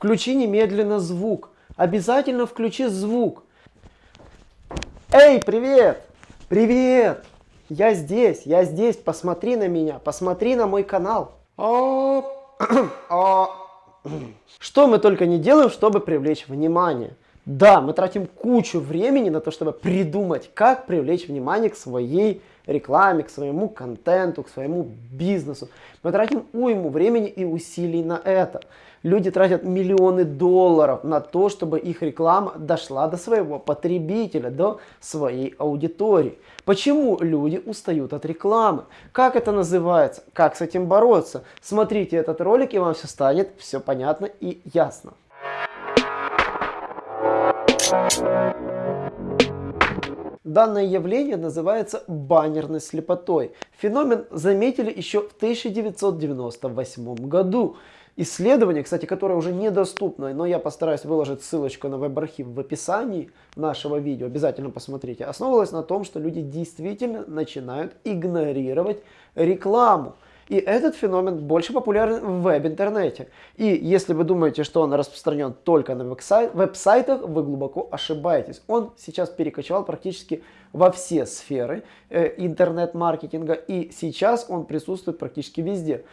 Включи немедленно звук. Обязательно включи звук. Эй, привет! Привет! Я здесь, я здесь. Посмотри на меня, посмотри на мой канал. А, а. Что мы только не делаем, чтобы привлечь внимание. Да, мы тратим кучу времени на то, чтобы придумать, как привлечь внимание к своей рекламе, к своему контенту, к своему бизнесу. Мы тратим уйму времени и усилий на это. Люди тратят миллионы долларов на то, чтобы их реклама дошла до своего потребителя, до своей аудитории. Почему люди устают от рекламы? Как это называется? Как с этим бороться? Смотрите этот ролик и вам все станет все понятно и ясно. Данное явление называется баннерной слепотой. Феномен заметили еще в 1998 году. Исследование, кстати, которое уже недоступно, но я постараюсь выложить ссылочку на веб-архив в описании нашего видео, обязательно посмотрите, основывалось на том, что люди действительно начинают игнорировать рекламу. И этот феномен больше популярен в веб-интернете. И если вы думаете, что он распространен только на веб-сайтах, вы глубоко ошибаетесь. Он сейчас перекочевал практически во все сферы э, интернет-маркетинга, и сейчас он присутствует практически везде.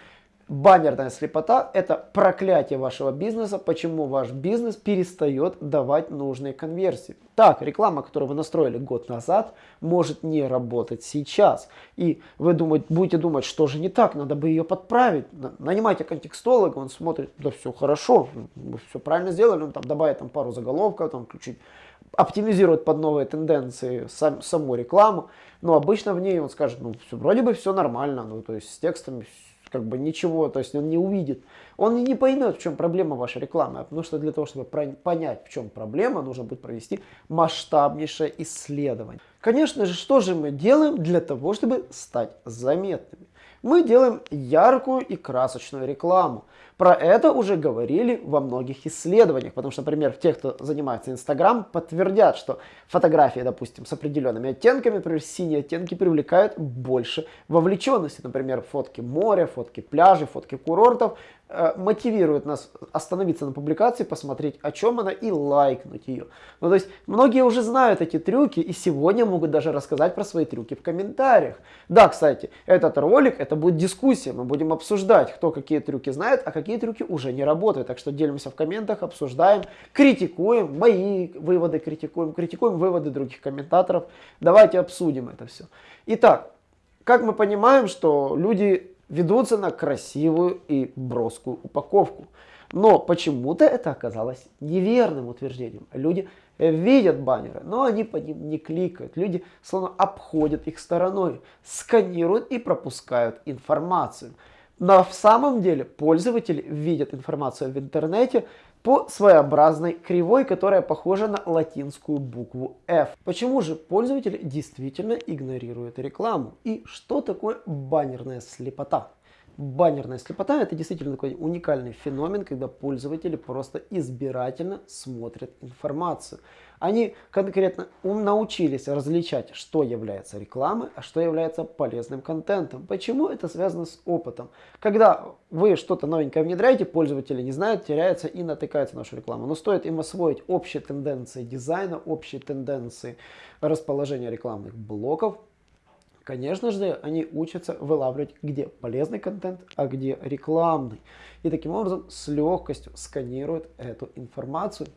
Баннерная слепота – это проклятие вашего бизнеса, почему ваш бизнес перестает давать нужные конверсии. Так, реклама, которую вы настроили год назад, может не работать сейчас. И вы думаете, будете думать, что же не так, надо бы ее подправить. Нанимайте контекстолога, он смотрит, да все хорошо, вы все правильно сделали, он там добавит там, пару заголовков, там включить оптимизирует под новые тенденции сам, саму рекламу, но обычно в ней он скажет, ну, все, вроде бы все нормально, ну, то есть с текстами как бы ничего, то есть он не увидит. Он не поймет, в чем проблема вашей рекламы, потому что для того, чтобы понять, в чем проблема, нужно будет провести масштабнейшее исследование. Конечно же, что же мы делаем для того, чтобы стать заметными? Мы делаем яркую и красочную рекламу. Про это уже говорили во многих исследованиях, потому что, например, те, кто занимается Инстаграм, подтвердят, что фотографии, допустим, с определенными оттенками, например, синие оттенки привлекают больше вовлеченности. Например, фотки моря, фотки пляжей, фотки курортов Э, мотивирует нас остановиться на публикации, посмотреть, о чем она и лайкнуть ее. Ну, то есть, многие уже знают эти трюки и сегодня могут даже рассказать про свои трюки в комментариях. Да, кстати, этот ролик, это будет дискуссия, мы будем обсуждать, кто какие трюки знает, а какие трюки уже не работают. Так что делимся в комментах, обсуждаем, критикуем, мои выводы критикуем, критикуем выводы других комментаторов. Давайте обсудим это все. Итак, как мы понимаем, что люди ведутся на красивую и броскую упаковку. Но почему-то это оказалось неверным утверждением. Люди видят баннеры, но они по ним не кликают. Люди словно обходят их стороной, сканируют и пропускают информацию. Но в самом деле пользователи видят информацию в интернете по своеобразной кривой, которая похожа на латинскую букву F. Почему же пользователи действительно игнорируют рекламу? И что такое баннерная слепота? Баннерная слепота это действительно такой уникальный феномен, когда пользователи просто избирательно смотрят информацию. Они конкретно научились различать, что является рекламой, а что является полезным контентом. Почему это связано с опытом? Когда вы что-то новенькое внедряете, пользователи не знают, теряются и натыкаются на нашу рекламу. Но стоит им освоить общие тенденции дизайна, общие тенденции расположения рекламных блоков, Конечно же, они учатся вылавливать, где полезный контент, а где рекламный. И таким образом с легкостью сканируют эту информацию,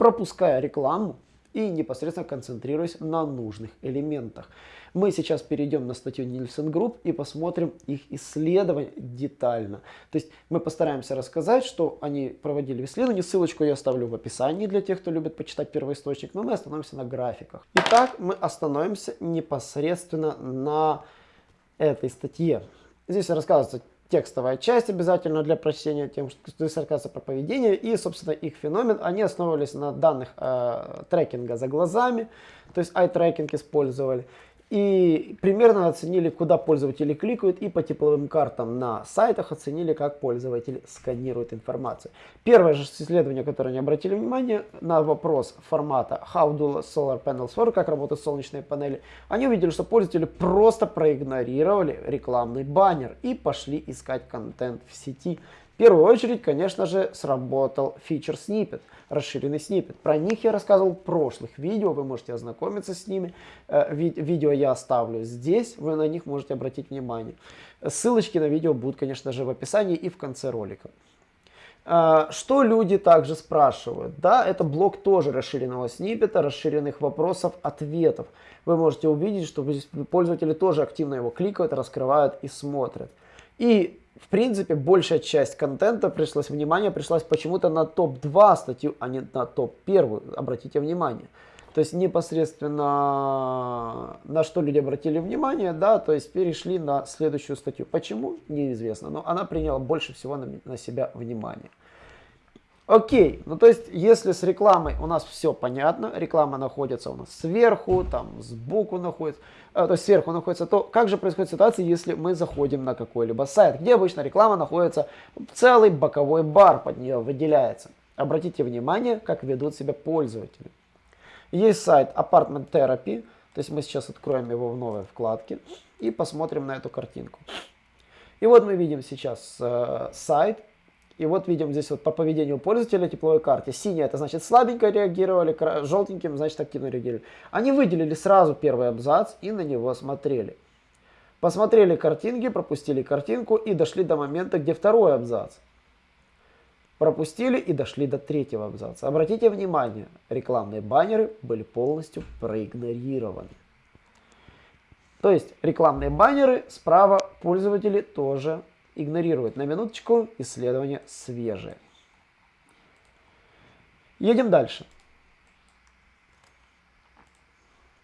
пропуская рекламу и непосредственно концентрируясь на нужных элементах. Мы сейчас перейдем на статью Nielsen Group и посмотрим их исследования детально. То есть мы постараемся рассказать, что они проводили исследование. Ссылочку я оставлю в описании для тех, кто любит почитать первоисточник, но мы остановимся на графиках. Итак, мы остановимся непосредственно на этой статье. Здесь рассказывается текстовая часть обязательно для прочтения, тем, что рассказывается про поведение и, собственно, их феномен. Они основывались на данных э, трекинга за глазами, то есть eye-tracking использовали. И примерно оценили, куда пользователи кликают, и по тепловым картам на сайтах оценили, как пользователи сканируют информацию. Первое же исследование, которое они обратили внимание на вопрос формата How do solar panels work, как работают солнечные панели, они увидели, что пользователи просто проигнорировали рекламный баннер и пошли искать контент в сети первую очередь, конечно же, сработал фичер снипет, расширенный снипет. Про них я рассказывал в прошлых видео, вы можете ознакомиться с ними. Э, ви видео я оставлю здесь, вы на них можете обратить внимание. Ссылочки на видео будут, конечно же, в описании и в конце ролика. Э, что люди также спрашивают? Да, это блок тоже расширенного снипета, расширенных вопросов, ответов. Вы можете увидеть, что пользователи тоже активно его кликают, раскрывают и смотрят. И в принципе, большая часть контента пришлось, внимание пришлось почему-то на топ-2 статью, а не на топ-1. Обратите внимание. То есть непосредственно на что люди обратили внимание, да, то есть перешли на следующую статью. Почему? Неизвестно, но она приняла больше всего на, на себя внимание. Окей, ну то есть, если с рекламой у нас все понятно, реклама находится у нас сверху, там сбоку находится, э, то есть сверху находится, то как же происходит ситуация, если мы заходим на какой-либо сайт, где обычно реклама находится, целый боковой бар под нее выделяется. Обратите внимание, как ведут себя пользователи. Есть сайт Apartment Therapy, то есть мы сейчас откроем его в новой вкладке и посмотрим на эту картинку. И вот мы видим сейчас э, сайт, и вот видим здесь вот по поведению пользователя тепловой карте. Синяя это значит слабенько реагировали, желтеньким значит активно реагировали. Они выделили сразу первый абзац и на него смотрели. Посмотрели картинки, пропустили картинку и дошли до момента, где второй абзац. Пропустили и дошли до третьего абзаца. Обратите внимание, рекламные баннеры были полностью проигнорированы. То есть рекламные баннеры справа пользователи тоже игнорирует на минуточку исследование свежее. Едем дальше.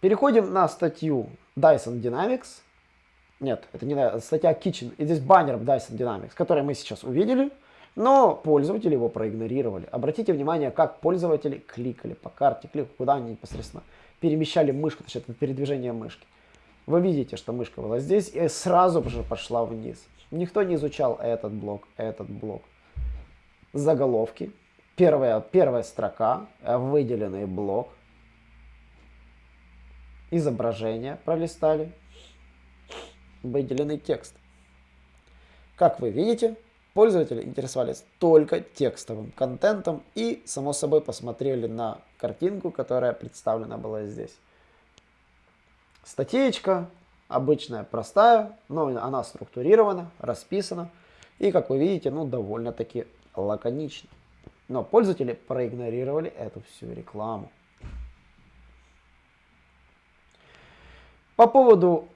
Переходим на статью Dyson Dynamics. Нет, это не статья Kitchen. И здесь баннер Dyson Dynamics, который мы сейчас увидели, но пользователи его проигнорировали. Обратите внимание, как пользователи кликали по карте, клик, куда они непосредственно перемещали мышку, то есть это передвижение мышки. Вы видите, что мышка была здесь и сразу же пошла вниз. Никто не изучал этот блок, этот блок. Заголовки. Первая, первая строка, выделенный блок. Изображение пролистали. Выделенный текст. Как вы видите, пользователи интересовались только текстовым контентом и, само собой, посмотрели на картинку, которая представлена была здесь. Статейка, Обычная, простая, но она структурирована, расписана. И, как вы видите, ну, довольно-таки лаконично. Но пользователи проигнорировали эту всю рекламу. По поводу,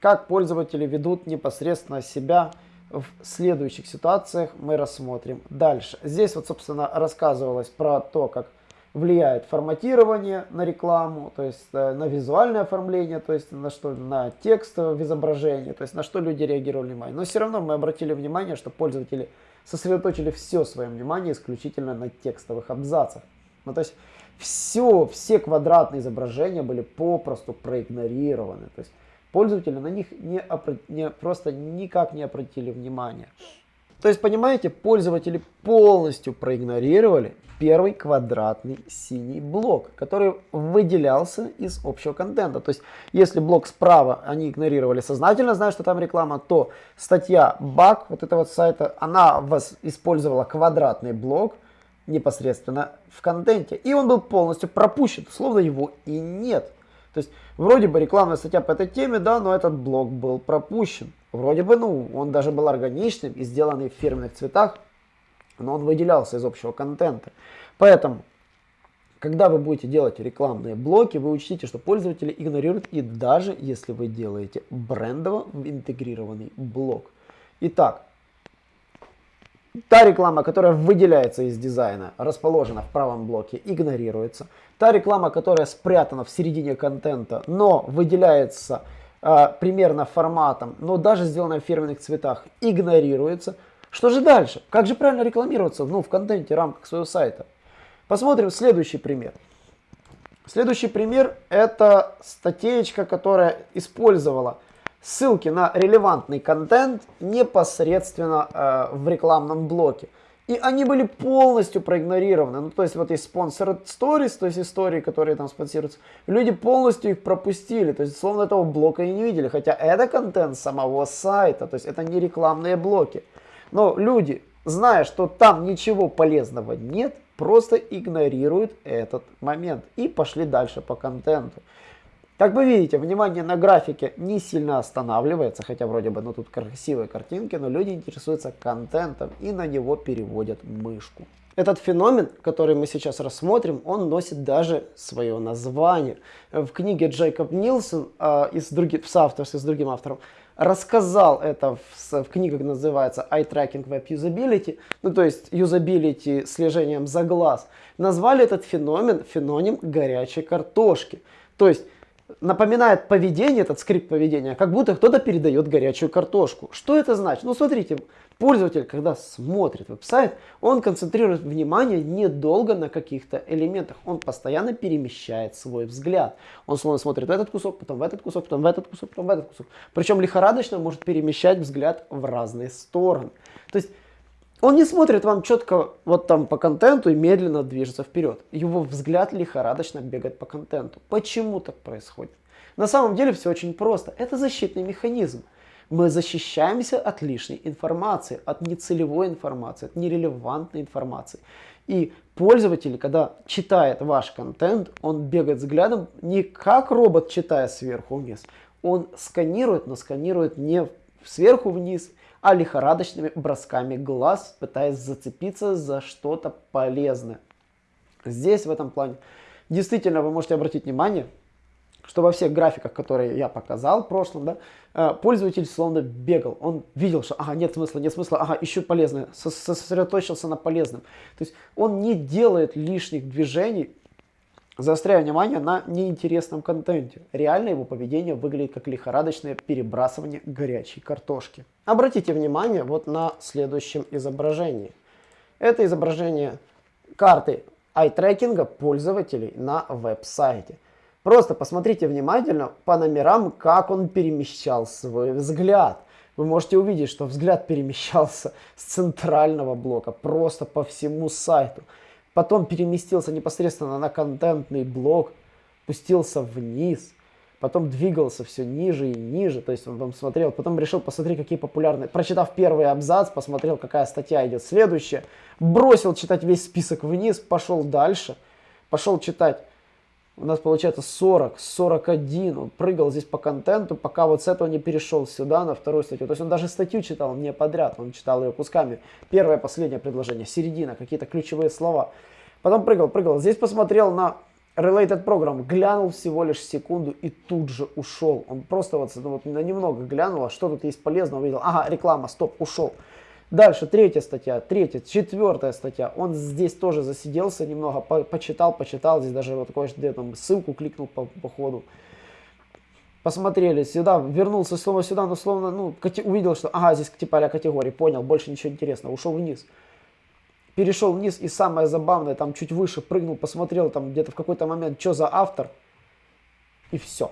как пользователи ведут непосредственно себя в следующих ситуациях, мы рассмотрим дальше. Здесь вот, собственно, рассказывалось про то, как влияет форматирование на рекламу, то есть э, на визуальное оформление, то есть на что на текст в изображении, то есть на что люди реагировали внимание. Но все равно мы обратили внимание, что пользователи сосредоточили все свое внимание исключительно на текстовых абзацах. Ну, то есть все, все квадратные изображения были попросту проигнорированы. То есть пользователи на них не, не, просто никак не обратили внимания. То есть, понимаете, пользователи полностью проигнорировали первый квадратный синий блок, который выделялся из общего контента. То есть, если блок справа они игнорировали сознательно, зная, что там реклама, то статья баг вот этого сайта, она вас использовала квадратный блок непосредственно в контенте. И он был полностью пропущен, словно его и нет. То есть, вроде бы рекламная статья по этой теме, да, но этот блок был пропущен. Вроде бы, ну, он даже был органичным и сделанный в фирменных цветах, но он выделялся из общего контента. Поэтому, когда вы будете делать рекламные блоки, вы учтите, что пользователи игнорируют и даже если вы делаете брендово интегрированный блок. Итак, Та реклама, которая выделяется из дизайна, расположена в правом блоке, игнорируется. Та реклама, которая спрятана в середине контента, но выделяется э, примерно форматом, но даже сделана в фирменных цветах, игнорируется. Что же дальше? Как же правильно рекламироваться ну, в контенте, рамках своего сайта? Посмотрим следующий пример. Следующий пример это статейка, которая использовала ссылки на релевантный контент непосредственно э, в рекламном блоке. И они были полностью проигнорированы. Ну, то есть вот есть спонсор stories, то есть истории, которые там спонсируются. Люди полностью их пропустили. То есть словно этого блока и не видели. Хотя это контент самого сайта. То есть это не рекламные блоки. Но люди зная, что там ничего полезного нет, просто игнорируют этот момент и пошли дальше по контенту. Как вы видите, внимание на графике не сильно останавливается, хотя вроде бы ну, тут красивые картинки, но люди интересуются контентом и на него переводят мышку. Этот феномен, который мы сейчас рассмотрим, он носит даже свое название. В книге Джейкоб Нилсон э, из других, в соавторстве с другим автором рассказал это в, в книге, называется Eye Tracking Web Usability, ну то есть юзабилити слежением за глаз. Назвали этот феномен феноним горячей картошки. То есть напоминает поведение, этот скрипт поведения, как будто кто-то передает горячую картошку. Что это значит? Ну, смотрите, пользователь, когда смотрит веб-сайт, он концентрирует внимание недолго на каких-то элементах. Он постоянно перемещает свой взгляд. Он словно смотрит в этот кусок, потом в этот кусок, потом в этот кусок, потом в этот кусок. Причем лихорадочно может перемещать взгляд в разные стороны. То есть он не смотрит вам четко вот там по контенту и медленно движется вперед. Его взгляд лихорадочно бегает по контенту. Почему так происходит? На самом деле все очень просто. Это защитный механизм. Мы защищаемся от лишней информации, от нецелевой информации, от нерелевантной информации. И пользователь, когда читает ваш контент, он бегает взглядом не как робот, читая сверху вниз. Он сканирует, но сканирует не сверху вниз, а лихорадочными бросками глаз, пытаясь зацепиться за что-то полезное. Здесь в этом плане действительно вы можете обратить внимание, что во всех графиках, которые я показал в прошлом, да, э, пользователь словно бегал. Он видел, что ага, нет смысла, нет смысла, ага, ищу полезное, сосредоточился на полезном. То есть он не делает лишних движений, заостряя внимание на неинтересном контенте. Реально его поведение выглядит как лихорадочное перебрасывание горячей картошки. Обратите внимание вот на следующем изображении. Это изображение карты ай-трекинга пользователей на веб-сайте. Просто посмотрите внимательно по номерам, как он перемещал свой взгляд. Вы можете увидеть, что взгляд перемещался с центрального блока просто по всему сайту. Потом переместился непосредственно на контентный блок, спустился вниз – потом двигался все ниже и ниже, то есть он там смотрел, потом решил посмотреть, какие популярные, прочитав первый абзац, посмотрел, какая статья идет следующая, бросил читать весь список вниз, пошел дальше, пошел читать, у нас получается 40, 41, он прыгал здесь по контенту, пока вот с этого не перешел сюда, на вторую статью, то есть он даже статью читал не подряд, он читал ее кусками, первое, последнее предложение, середина, какие-то ключевые слова, потом прыгал, прыгал, здесь посмотрел на Related Program глянул всего лишь секунду и тут же ушел. Он просто вот, вот на немного глянул, а что тут есть полезного, увидел, ага, реклама, стоп, ушел. Дальше третья статья, третья, четвертая статья. Он здесь тоже засиделся немного, по почитал, почитал. Здесь даже вот где там ссылку кликнул по, по ходу. Посмотрели сюда, вернулся снова сюда, но словно, ну, увидел, что, ага, здесь типа а категории, понял, больше ничего интересного, ушел вниз перешел вниз и самое забавное, там чуть выше прыгнул, посмотрел там где-то в какой-то момент, что за автор, и все.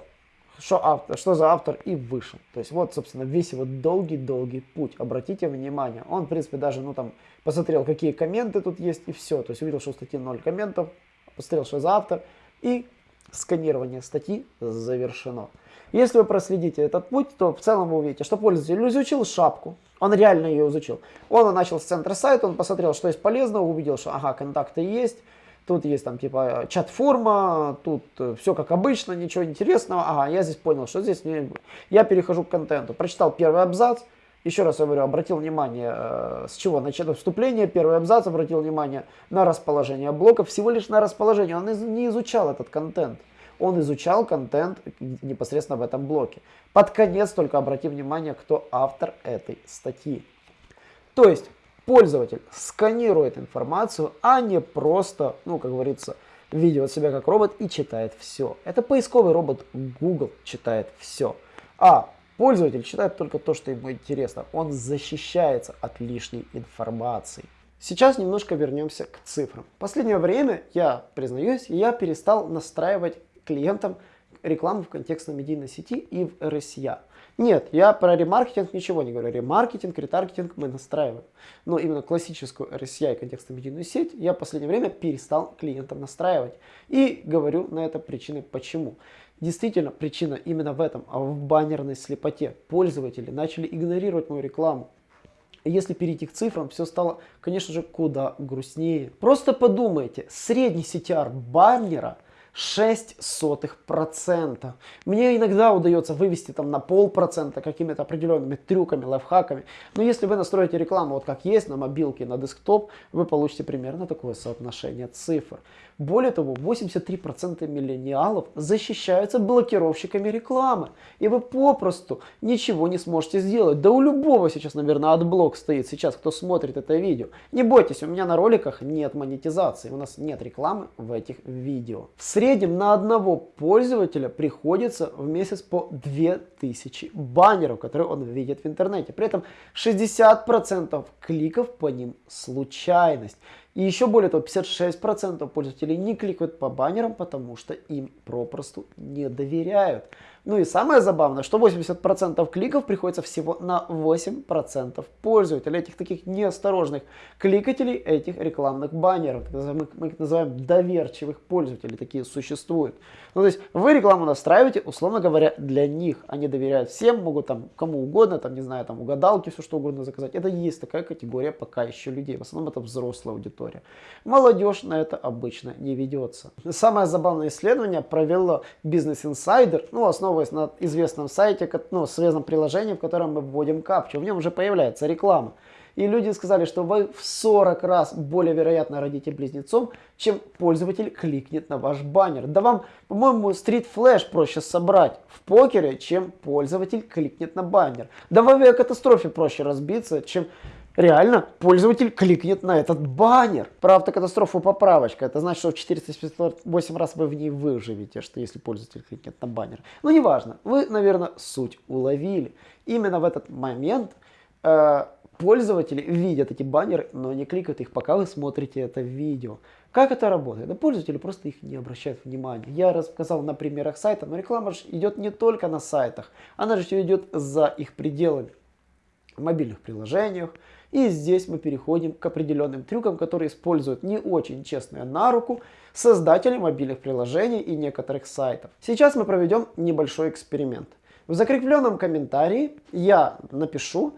Что, автор, что за автор и вышел. То есть вот, собственно, весь его долгий-долгий путь. Обратите внимание, он, в принципе, даже, ну там, посмотрел, какие комменты тут есть, и все. То есть увидел, что у статьи 0 комментов, посмотрел, что за автор, и сканирование статьи завершено. Если вы проследите этот путь, то в целом вы увидите, что пользователь изучил шапку, он реально ее изучил. Он начал с центра сайта, он посмотрел, что есть полезного, увидел, что ага, контакты есть, тут есть там типа чат-форма, тут э, все как обычно, ничего интересного. Ага, я здесь понял, что здесь не... я перехожу к контенту. Прочитал первый абзац, еще раз я говорю, обратил внимание, э, с чего начало вступление, первый абзац, обратил внимание на расположение блоков, всего лишь на расположение, он не изучал этот контент он изучал контент непосредственно в этом блоке. Под конец только обрати внимание, кто автор этой статьи. То есть пользователь сканирует информацию, а не просто, ну, как говорится, ведет себя как робот и читает все. Это поисковый робот Google читает все. А пользователь читает только то, что ему интересно. Он защищается от лишней информации. Сейчас немножко вернемся к цифрам. В последнее время, я признаюсь, я перестал настраивать клиентам рекламу в контекстной медийной сети и в RSIA. Нет, я про ремаркетинг ничего не говорю. Ремаркетинг, ретаргетинг мы настраиваем. Но именно классическую RSIA и контекстную медийную сеть я в последнее время перестал клиентам настраивать. И говорю на это причины почему. Действительно, причина именно в этом, а в баннерной слепоте. Пользователи начали игнорировать мою рекламу. Если перейти к цифрам, все стало, конечно же, куда грустнее. Просто подумайте, средний CTR баннера – 0,06%. Мне иногда удается вывести там на полпроцента какими-то определенными трюками, лайфхаками. Но если вы настроите рекламу вот как есть на мобилке, на десктоп, вы получите примерно такое соотношение цифр. Более того, 83% миллениалов защищаются блокировщиками рекламы. И вы попросту ничего не сможете сделать. Да у любого сейчас, наверное, AdBlock стоит сейчас, кто смотрит это видео. Не бойтесь, у меня на роликах нет монетизации, у нас нет рекламы в этих видео. В среднем на одного пользователя приходится в месяц по 2000 баннеров, которые он видит в интернете. При этом 60% кликов по ним случайность. И еще более того, 56% пользователей не кликают по баннерам, потому что им попросту не доверяют. Ну и самое забавное, что 80% кликов приходится всего на 8% пользователей, этих таких неосторожных кликателей, этих рекламных баннеров. Мы их называем доверчивых пользователей, такие существуют. Ну то есть вы рекламу настраиваете, условно говоря, для них. Они доверяют всем, могут там кому угодно, там не знаю, там угадалки, все что угодно заказать. Это есть такая категория пока еще людей. В основном это взрослая аудитория. Молодежь на это обычно не ведется. Самое забавное исследование провело Business Insider, ну основа основываясь на известном сайте, ну, связанном приложении, в котором мы вводим капчу. В нем уже появляется реклама. И люди сказали, что вы в 40 раз более вероятно родите близнецом, чем пользователь кликнет на ваш баннер. Да вам, по-моему, Street Flash проще собрать в покере, чем пользователь кликнет на баннер. Да в авиакатастрофе проще разбиться, чем реально пользователь кликнет на этот баннер. Про автокатастрофу поправочка. Это значит, что в 458 раз вы в ней выживете, что если пользователь кликнет на баннер. Но неважно, вы, наверное, суть уловили. Именно в этот момент э, пользователи видят эти баннеры, но не кликают их, пока вы смотрите это видео. Как это работает? Да пользователи просто их не обращают внимания. Я рассказал на примерах сайта, но реклама же идет не только на сайтах, она же идет за их пределами. В мобильных приложениях, и здесь мы переходим к определенным трюкам, которые используют не очень честные на руку создатели мобильных приложений и некоторых сайтов. Сейчас мы проведем небольшой эксперимент. В закрепленном комментарии я напишу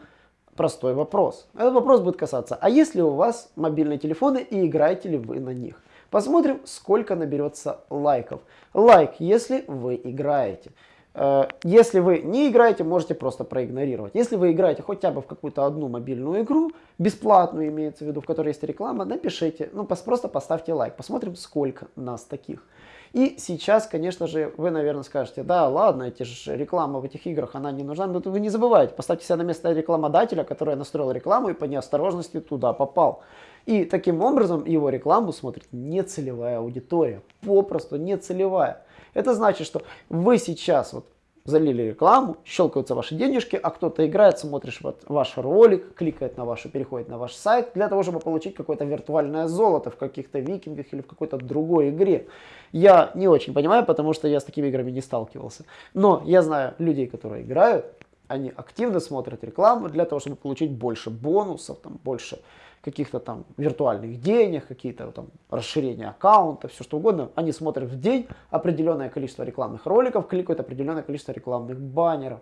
простой вопрос. Этот вопрос будет касаться, а есть ли у вас мобильные телефоны и играете ли вы на них? Посмотрим, сколько наберется лайков. Лайк, если вы играете. Э, если вы не играете, можете просто проигнорировать. Если вы играете хотя бы в какую-то одну мобильную игру, бесплатную имеется в виду, в которой есть реклама, напишите, ну просто поставьте лайк, посмотрим, сколько нас таких. И сейчас, конечно же, вы, наверное, скажете, да, ладно, эти же рекламы в этих играх, она не нужна. Но вы не забывайте, поставьте себя на место рекламодателя, который настроил рекламу и по неосторожности туда попал. И таким образом его рекламу смотрит нецелевая аудитория, попросту нецелевая. Это значит, что вы сейчас вот залили рекламу, щелкаются ваши денежки, а кто-то играет, смотришь вот ваш ролик, кликает на вашу, переходит на ваш сайт, для того, чтобы получить какое-то виртуальное золото в каких-то викингах или в какой-то другой игре. Я не очень понимаю, потому что я с такими играми не сталкивался. Но я знаю людей, которые играют, они активно смотрят рекламу для того, чтобы получить больше бонусов, там, больше каких-то там виртуальных денег, какие-то там расширения аккаунта, все что угодно. Они смотрят в день определенное количество рекламных роликов, кликают определенное количество рекламных баннеров.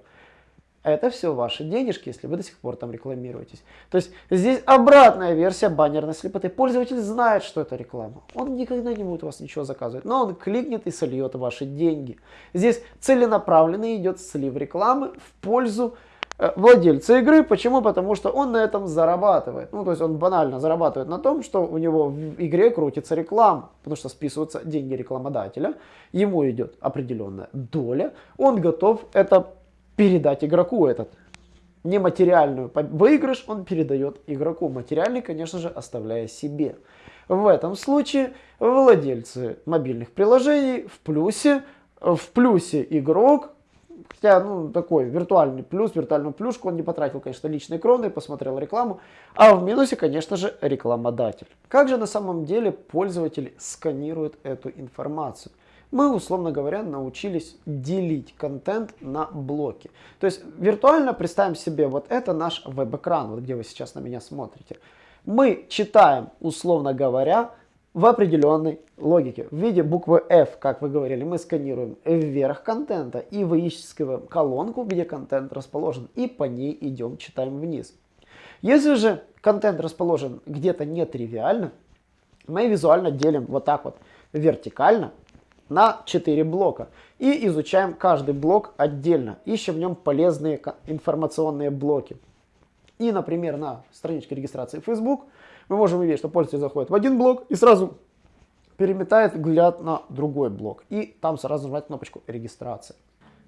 Это все ваши денежки, если вы до сих пор там рекламируетесь. То есть здесь обратная версия баннерной слепоты. Пользователь знает, что это реклама. Он никогда не будет у вас ничего заказывать. Но он кликнет и сольет ваши деньги. Здесь целенаправленно идет слив рекламы в пользу владельца игры. Почему? Потому что он на этом зарабатывает. Ну, то есть он банально зарабатывает на том, что у него в игре крутится реклама, потому что списываются деньги рекламодателя, ему идет определенная доля, он готов это передать игроку этот нематериальную выигрыш он передает игроку, материальный, конечно же, оставляя себе. В этом случае владельцы мобильных приложений в плюсе, в плюсе игрок Хотя, ну, такой виртуальный плюс, виртуальную плюшку он не потратил, конечно, личные кроны, посмотрел рекламу. А в минусе, конечно же, рекламодатель. Как же на самом деле пользователи сканируют эту информацию? Мы, условно говоря, научились делить контент на блоки. То есть виртуально представим себе, вот это наш веб-экран, вот где вы сейчас на меня смотрите. Мы читаем, условно говоря, в определенной логике. В виде буквы F, как вы говорили, мы сканируем вверх контента и выискиваем колонку, где контент расположен, и по ней идем, читаем вниз. Если же контент расположен где-то нетривиально, мы визуально делим вот так вот вертикально на 4 блока. И изучаем каждый блок отдельно. Ищем в нем полезные информационные блоки. И, например, на страничке регистрации Facebook мы можем увидеть, что пользователь заходит в один блок и сразу переметает взгляд на другой блок. И там сразу нажимать кнопочку регистрация.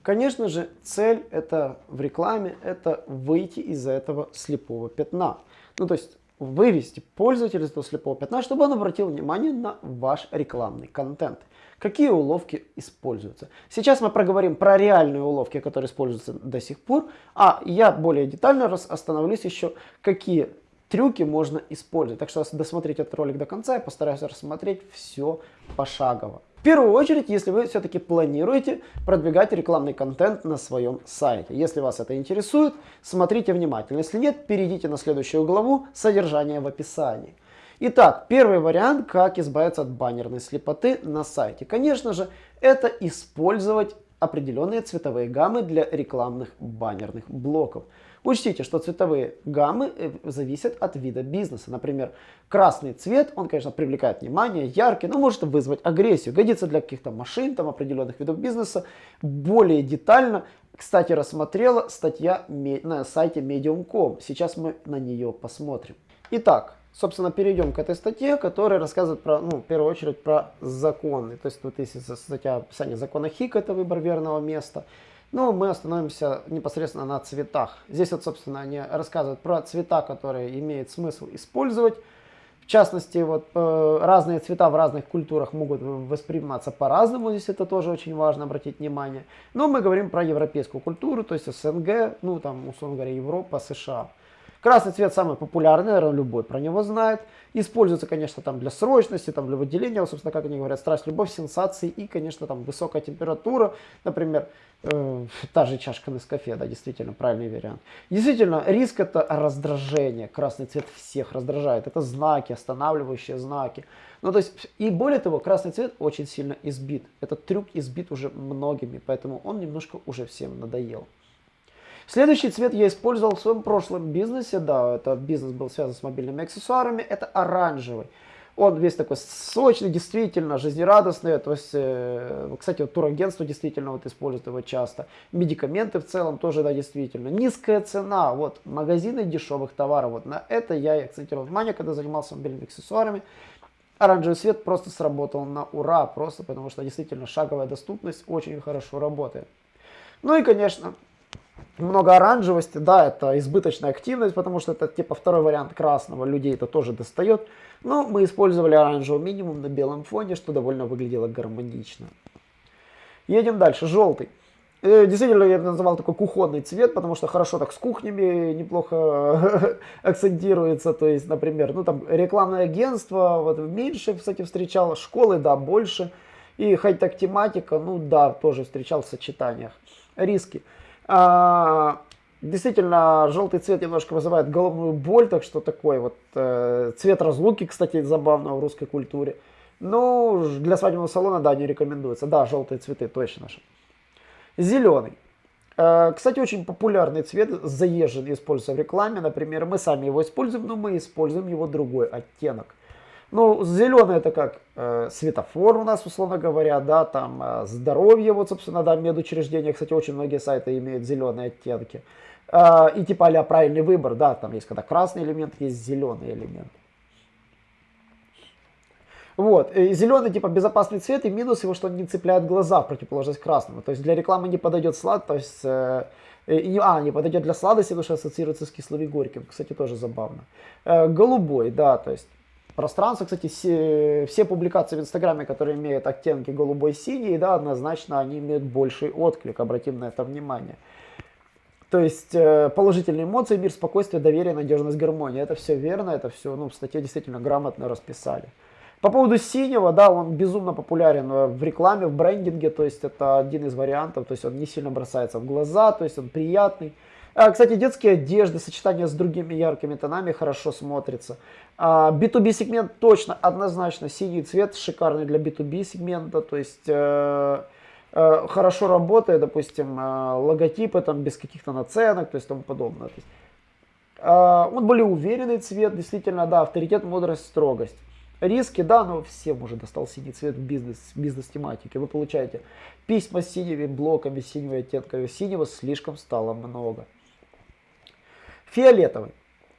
Конечно же, цель это в рекламе, это выйти из этого слепого пятна. Ну, то есть вывести пользователя из этого слепого пятна, чтобы он обратил внимание на ваш рекламный контент. Какие уловки используются? Сейчас мы проговорим про реальные уловки, которые используются до сих пор, а я более детально остановлюсь еще, какие трюки можно использовать. Так что досмотрите этот ролик до конца, я постараюсь рассмотреть все пошагово. В первую очередь, если вы все-таки планируете продвигать рекламный контент на своем сайте. Если вас это интересует, смотрите внимательно. Если нет, перейдите на следующую главу «Содержание в описании». Итак, первый вариант, как избавиться от баннерной слепоты на сайте. Конечно же, это использовать определенные цветовые гаммы для рекламных баннерных блоков. Учтите, что цветовые гаммы э, зависят от вида бизнеса. Например, красный цвет, он, конечно, привлекает внимание, яркий, но может вызвать агрессию. Годится для каких-то машин, там, определенных видов бизнеса. Более детально, кстати, рассмотрела статья на сайте Medium.com. Сейчас мы на нее посмотрим. Итак, собственно, перейдем к этой статье, которая рассказывает про, ну, в первую очередь про законы. То есть, вот если статья описание закона Хик, это выбор верного места. Но мы остановимся непосредственно на цветах. Здесь вот, собственно, они рассказывают про цвета, которые имеет смысл использовать. В частности, вот э, разные цвета в разных культурах могут восприниматься по-разному, здесь это тоже очень важно обратить внимание. Но мы говорим про европейскую культуру, то есть СНГ, ну там, условно говоря, Европа, США. Красный цвет самый популярный, наверное, любой про него знает. Используется, конечно, там для срочности, там для выделения, собственно, как они говорят, страсть, любовь, сенсации и, конечно, там высокая температура. Например, э, та же чашка Нескафе, да, действительно, правильный вариант. Действительно, риск это раздражение. Красный цвет всех раздражает. Это знаки, останавливающие знаки. Ну, то есть, и более того, красный цвет очень сильно избит. Этот трюк избит уже многими, поэтому он немножко уже всем надоел. Следующий цвет я использовал в своем прошлом бизнесе, да, это бизнес был связан с мобильными аксессуарами, это оранжевый. Он весь такой сочный, действительно, жизнерадостный. То есть, э, кстати, вот турагентство действительно вот использует его часто. Медикаменты в целом тоже, да, действительно. Низкая цена, вот, магазины дешевых товаров. Вот на это я акцентировал внимание, когда занимался мобильными аксессуарами. Оранжевый свет просто сработал на ура, просто потому что действительно шаговая доступность очень хорошо работает. Ну и, конечно, много оранжевости, да, это избыточная активность, потому что это типа второй вариант красного, людей это тоже достает. Но мы использовали оранжевый минимум на белом фоне, что довольно выглядело гармонично. Едем дальше, желтый. Э, действительно, я называл такой кухонный цвет, потому что хорошо так с кухнями неплохо акцентируется. То есть, например, ну там рекламное агентство, вот меньше, кстати, встречал, школы, да, больше. И хай-тек тематика, ну да, тоже встречал в сочетаниях. Риски. А, действительно, желтый цвет немножко вызывает головную боль, так что такой вот э, цвет разлуки, кстати, забавно в русской культуре. Ну, для свадебного салона, да, не рекомендуется. Да, желтые цветы, точно же. Зеленый. Э, кстати, очень популярный цвет, заезженный, используется в рекламе. Например, мы сами его используем, но мы используем его другой оттенок. Ну, зеленый это как э, светофор у нас, условно говоря, да, там э, здоровье, вот, собственно, да, медучреждения, кстати, очень многие сайты имеют зеленые оттенки. Э, и типа а правильный выбор, да, там есть когда красный элемент, есть зеленый элемент. Вот, и зеленый типа безопасный цвет, и минус его, что он не цепляет глаза в противоположность красному. То есть для рекламы не подойдет слад, то есть... Э, а, не подойдет для сладости, потому что ассоциируется с кислым и горьким. Кстати, тоже забавно. Э, голубой, да, то есть пространство. Кстати, все, все публикации в Инстаграме, которые имеют оттенки голубой-синий, да, однозначно они имеют больший отклик, обратим на это внимание. То есть э, положительные эмоции, мир, спокойствие, доверие, надежность, гармония. Это все верно, это все ну, в статье действительно грамотно расписали. По поводу синего, да, он безумно популярен в рекламе, в брендинге, то есть это один из вариантов, то есть он не сильно бросается в глаза, то есть он приятный. А, кстати, детские одежды, сочетание с другими яркими тонами хорошо смотрится. B2B а, сегмент точно, однозначно, синий цвет шикарный для B2B сегмента, то есть э, э, хорошо работает, допустим, э, логотипы там без каких-то наценок, то есть тому подобное. То есть, А, он более уверенный цвет, действительно, да, авторитет, мудрость, строгость. Риски, да, но всем уже достал синий цвет в бизнес, бизнес-тематике. Вы получаете письма с синими блоками, синего оттенка. Синего слишком стало много. Фиолетовый.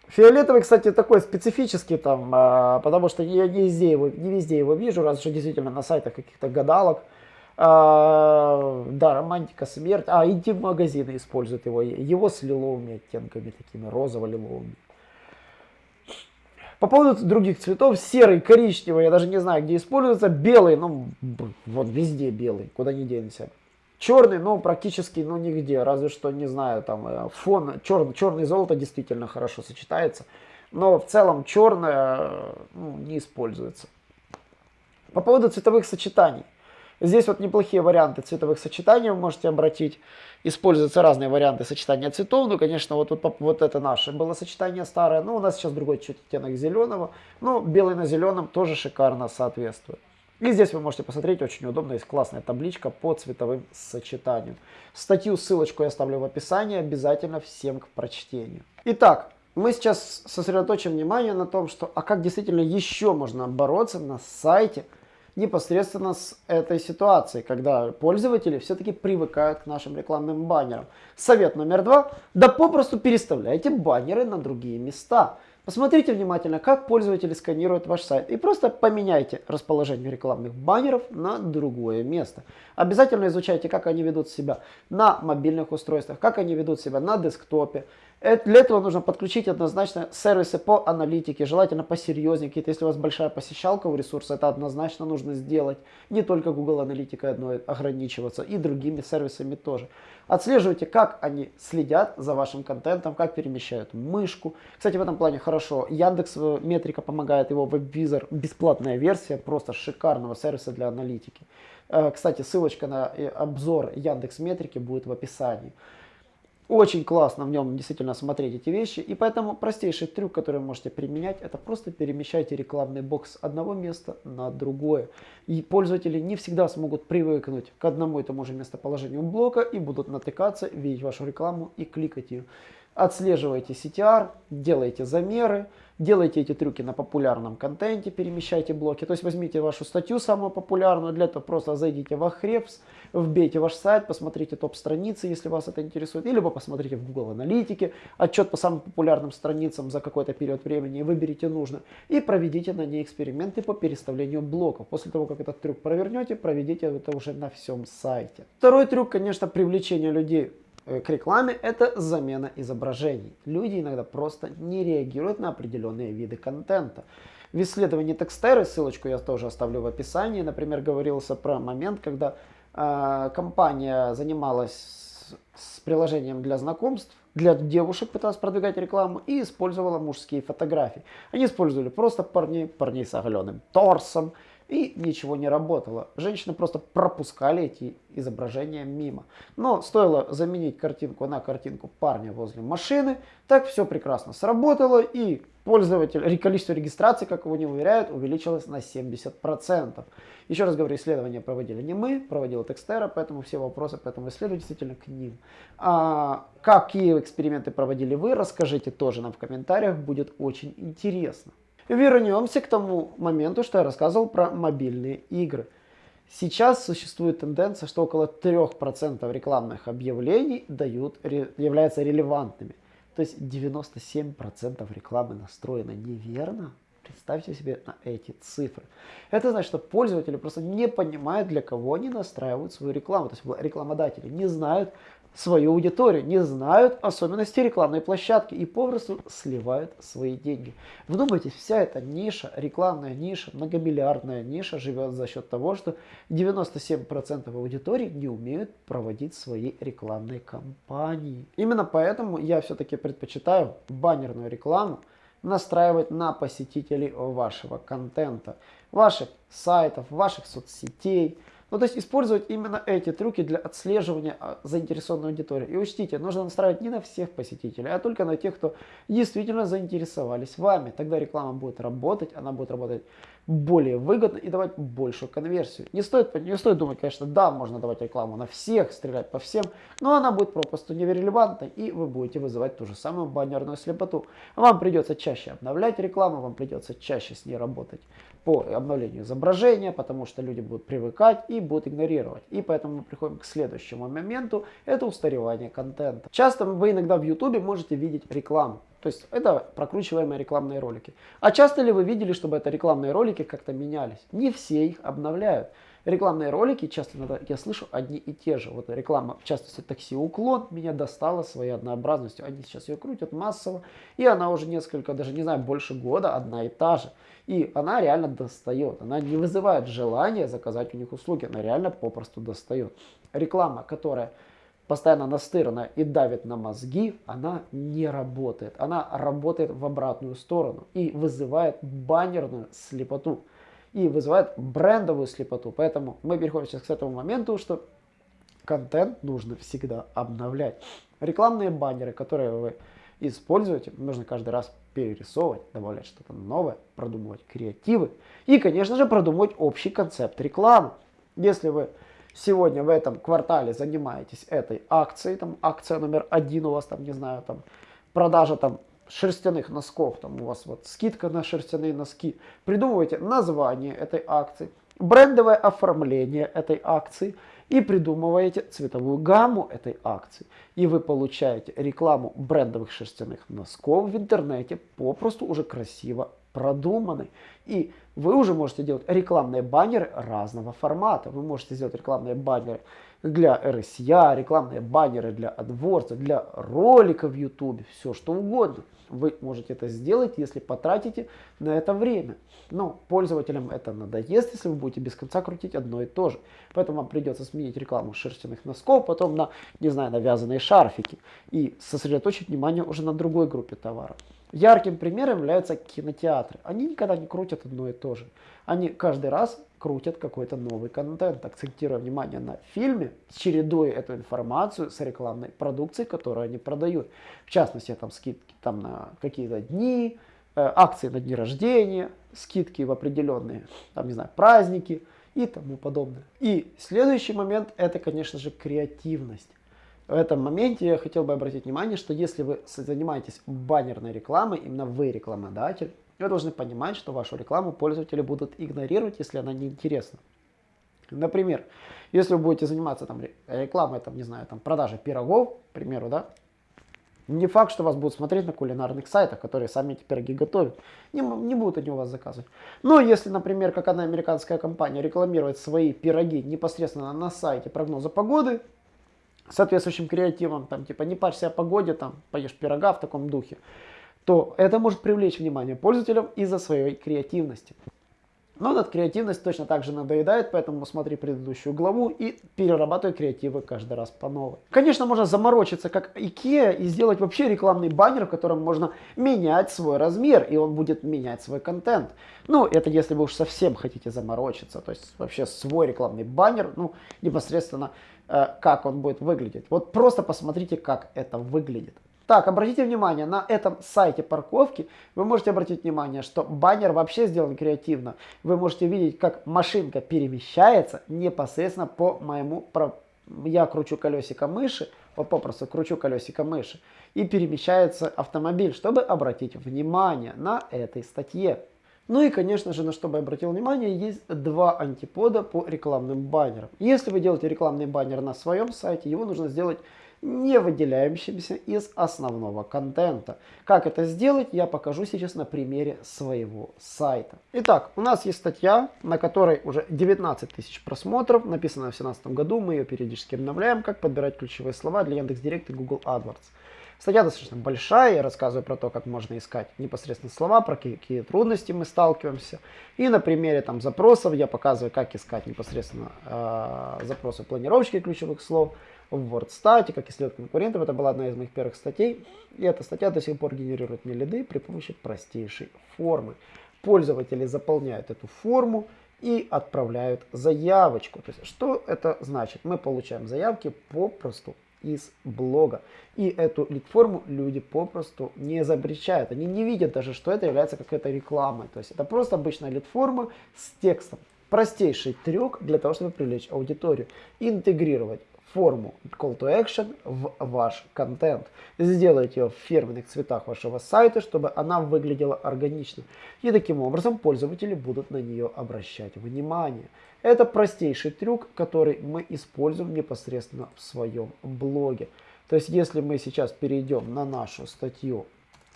Фиолетовый, кстати, такой специфический там, а, потому что я не везде, его, не везде его вижу, разве что действительно на сайтах каких-то гадалок. А, да, романтика, смерть. А, интим-магазины используют его. Его с лиловыми оттенками, такими розово-лиловыми. По поводу других цветов, серый, коричневый, я даже не знаю, где используется. Белый, ну, вот везде белый, куда не денешься. Черный, ну, практически, ну, нигде, разве что, не знаю, там, э, фон, черный, черный золото действительно хорошо сочетается, но в целом черное, ну, не используется. По поводу цветовых сочетаний. Здесь вот неплохие варианты цветовых сочетаний вы можете обратить. Используются разные варианты сочетания цветов. Ну, конечно, вот, вот, вот это наше было сочетание старое. Ну, у нас сейчас другой чуть оттенок зеленого. Ну, белый на зеленом тоже шикарно соответствует. И здесь вы можете посмотреть, очень удобно, есть классная табличка по цветовым сочетаниям. Статью, ссылочку я оставлю в описании, обязательно всем к прочтению. Итак, мы сейчас сосредоточим внимание на том, что, а как действительно еще можно бороться на сайте непосредственно с этой ситуацией, когда пользователи все-таки привыкают к нашим рекламным баннерам. Совет номер два, да попросту переставляйте баннеры на другие места. Посмотрите внимательно, как пользователи сканируют ваш сайт и просто поменяйте расположение рекламных баннеров на другое место. Обязательно изучайте, как они ведут себя на мобильных устройствах, как они ведут себя на десктопе, для этого нужно подключить однозначно сервисы по аналитике, желательно посерьезнее какие-то. Если у вас большая посещалка у ресурса, это однозначно нужно сделать. Не только Google Аналитикой одной ограничиваться, и другими сервисами тоже. Отслеживайте, как они следят за вашим контентом, как перемещают мышку. Кстати, в этом плане хорошо. Яндекс э, Метрика помогает, его веб-визор, бесплатная версия, просто шикарного сервиса для аналитики. Э, кстати, ссылочка на э, обзор Яндекс Метрики будет в описании. Очень классно в нем действительно смотреть эти вещи. И поэтому простейший трюк, который вы можете применять, это просто перемещайте рекламный бокс с одного места на другое. И пользователи не всегда смогут привыкнуть к одному и тому же местоположению блока и будут натыкаться, видеть вашу рекламу и кликать ее. Отслеживайте CTR, делайте замеры, делайте эти трюки на популярном контенте, перемещайте блоки. То есть возьмите вашу статью самую популярную, для этого просто зайдите в Ahrefs, вбейте ваш сайт, посмотрите топ-страницы, если вас это интересует, или посмотрите в Google Аналитике отчет по самым популярным страницам за какой-то период времени, выберите нужно, и проведите на ней эксперименты по переставлению блоков. После того, как этот трюк провернете, проведите это уже на всем сайте. Второй трюк, конечно, привлечение людей к рекламе это замена изображений. Люди иногда просто не реагируют на определенные виды контента. В исследовании Текстеры, ссылочку я тоже оставлю в описании, например, говорился про момент, когда э, компания занималась с, с приложением для знакомств, для девушек пыталась продвигать рекламу и использовала мужские фотографии. Они использовали просто парней, парней с оголенным торсом, и ничего не работало. Женщины просто пропускали эти изображения мимо. Но стоило заменить картинку на картинку парня возле машины, так все прекрасно сработало и пользователь, количество регистраций, как его не уверяют, увеличилось на 70%. Еще раз говорю, исследования проводили не мы, проводила Текстера, поэтому все вопросы по этому исследованию действительно к ним. А какие эксперименты проводили вы, расскажите тоже нам в комментариях, будет очень интересно. Вернемся к тому моменту, что я рассказывал про мобильные игры. Сейчас существует тенденция, что около 3% рекламных объявлений дают, являются релевантными. То есть 97% рекламы настроено неверно. Представьте себе на эти цифры. Это значит, что пользователи просто не понимают, для кого они настраивают свою рекламу. То есть рекламодатели не знают, свою аудиторию, не знают особенности рекламной площадки и попросту сливают свои деньги. Вдумайтесь, вся эта ниша, рекламная ниша, многомиллиардная ниша живет за счет того, что 97% аудитории не умеют проводить свои рекламные кампании. Именно поэтому я все-таки предпочитаю баннерную рекламу настраивать на посетителей вашего контента, ваших сайтов, ваших соцсетей, ну, то есть использовать именно эти трюки для отслеживания а, заинтересованной аудитории. И учтите, нужно настраивать не на всех посетителей, а только на тех, кто действительно заинтересовались вами. Тогда реклама будет работать, она будет работать более выгодно и давать большую конверсию. Не стоит, не стоит думать, конечно, да, можно давать рекламу на всех, стрелять по всем, но она будет попросту нерелевантной и вы будете вызывать ту же самую баннерную слепоту. Вам придется чаще обновлять рекламу, вам придется чаще с ней работать по обновлению изображения, потому что люди будут привыкать и будут игнорировать. И поэтому мы приходим к следующему моменту, это устаревание контента. Часто вы иногда в YouTube можете видеть рекламу. То есть это прокручиваемые рекламные ролики. А часто ли вы видели, чтобы это рекламные ролики как-то менялись? Не все их обновляют. Рекламные ролики, часто иногда я слышу одни и те же. Вот реклама, в частности, такси Уклон меня достала своей однообразностью. Они сейчас ее крутят массово, и она уже несколько, даже не знаю, больше года одна и та же. И она реально достает. Она не вызывает желания заказать у них услуги. Она реально попросту достает. Реклама, которая постоянно настырна и давит на мозги, она не работает. Она работает в обратную сторону и вызывает баннерную слепоту. И вызывает брендовую слепоту. Поэтому мы переходим сейчас к этому моменту, что контент нужно всегда обновлять. Рекламные баннеры, которые вы используете, нужно каждый раз перерисовывать, добавлять что-то новое, продумывать креативы и, конечно же, продумывать общий концепт рекламы. Если вы сегодня в этом квартале занимаетесь этой акцией, там акция номер один у вас, там, не знаю, там продажа там шерстяных носков, там у вас вот скидка на шерстяные носки, придумывайте название этой акции, брендовое оформление этой акции и придумываете цветовую гамму этой акции. И вы получаете рекламу брендовых шерстяных носков в интернете попросту уже красиво продуманной. И вы уже можете делать рекламные баннеры разного формата. Вы можете сделать рекламные баннеры для RSA, рекламные баннеры для AdWords, для роликов в YouTube, все что угодно. Вы можете это сделать, если потратите на это время. Но пользователям это надоест, если вы будете без конца крутить одно и то же. Поэтому вам придется сменить рекламу шерстяных носков, потом на, не знаю, навязанные шарфики. И сосредоточить внимание уже на другой группе товаров. Ярким примером являются кинотеатры. Они никогда не крутят одно и то же. Они каждый раз крутят какой-то новый контент, акцентируя внимание на фильме, чередуя эту информацию с рекламной продукцией, которую они продают. В частности, там скидки там, на какие-то дни, э, акции на дни рождения, скидки в определенные, там, не знаю, праздники и тому подобное. И следующий момент это, конечно же, креативность. В этом моменте я хотел бы обратить внимание, что если вы занимаетесь баннерной рекламой, именно вы рекламодатель, вы должны понимать, что вашу рекламу пользователи будут игнорировать, если она неинтересна. Например, если вы будете заниматься там, рекламой, там, не знаю, там, продажей пирогов, к примеру, да, не факт, что вас будут смотреть на кулинарных сайтах, которые сами эти пироги готовят. Не, не будут они у вас заказывать. Но если, например, как одна американская компания рекламирует свои пироги непосредственно на сайте прогноза погоды, соответствующим креативом, там, типа, не парься о погоде, там, поешь пирога в таком духе, то это может привлечь внимание пользователям из-за своей креативности. Но над креативность точно так же надоедает, поэтому смотри предыдущую главу и перерабатывай креативы каждый раз по новой. Конечно, можно заморочиться как IKEA и сделать вообще рекламный баннер, в котором можно менять свой размер, и он будет менять свой контент. Ну, это если вы уж совсем хотите заморочиться, то есть вообще свой рекламный баннер, ну, непосредственно как он будет выглядеть. Вот просто посмотрите, как это выглядит. Так, обратите внимание, на этом сайте парковки вы можете обратить внимание, что баннер вообще сделан креативно. Вы можете видеть, как машинка перемещается непосредственно по моему... Я кручу колесико мыши, вот попросту кручу колесико мыши, и перемещается автомобиль, чтобы обратить внимание на этой статье. Ну и, конечно же, на что бы я обратил внимание, есть два антипода по рекламным баннерам. Если вы делаете рекламный баннер на своем сайте, его нужно сделать не выделяющимся из основного контента. Как это сделать, я покажу сейчас на примере своего сайта. Итак, у нас есть статья, на которой уже 19 тысяч просмотров, написана в 2017 году, мы ее периодически обновляем, как подбирать ключевые слова для Яндекс.Директ и Google AdWords. Статья достаточно большая, я рассказываю про то, как можно искать непосредственно слова, про какие трудности мы сталкиваемся. И на примере там запросов я показываю, как искать непосредственно э, запросы планировочки ключевых слов в WordStat, как исследовать конкурентов. Это была одна из моих первых статей. И эта статья до сих пор генерирует мне лиды при помощи простейшей формы. Пользователи заполняют эту форму и отправляют заявочку. То есть, что это значит? Мы получаем заявки попросту из блога. И эту лид-форму люди попросту не запрещают. Они не видят даже, что это является какой-то рекламой. То есть это просто обычная лид-форма с текстом. Простейший трюк для того, чтобы привлечь аудиторию. Интегрировать форму Call to Action в ваш контент. Сделайте ее в фирменных цветах вашего сайта, чтобы она выглядела органично. И таким образом пользователи будут на нее обращать внимание. Это простейший трюк, который мы используем непосредственно в своем блоге. То есть, если мы сейчас перейдем на нашу статью